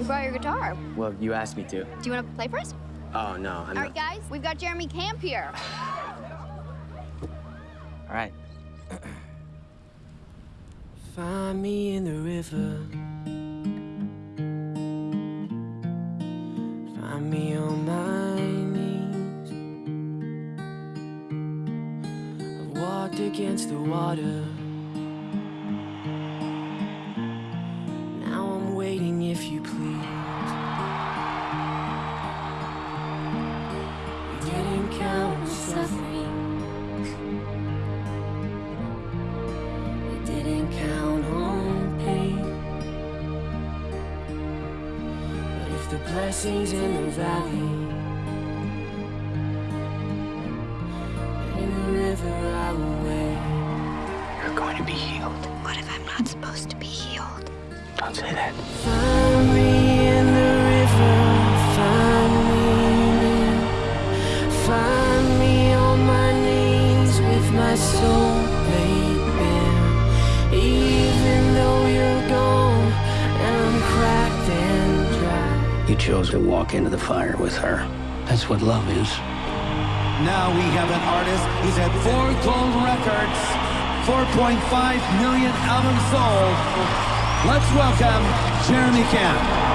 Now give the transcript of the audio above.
You brought your guitar. Well, you asked me to. Do you want to play for us? Oh, no, I'm All not. right, guys, we've got Jeremy Camp here. All right. Find me in the river. Find me on my knees. I've walked against the water. Suffering. We didn't count on pain. But if the blessings in the valley, in the river I will wait. You're going to be healed. What if I'm not supposed to be healed? Don't say that. You chose to walk into the fire with her. That's what love is. Now we have an artist who's had four gold records, 4.5 million albums sold. Let's welcome Jeremy Camp.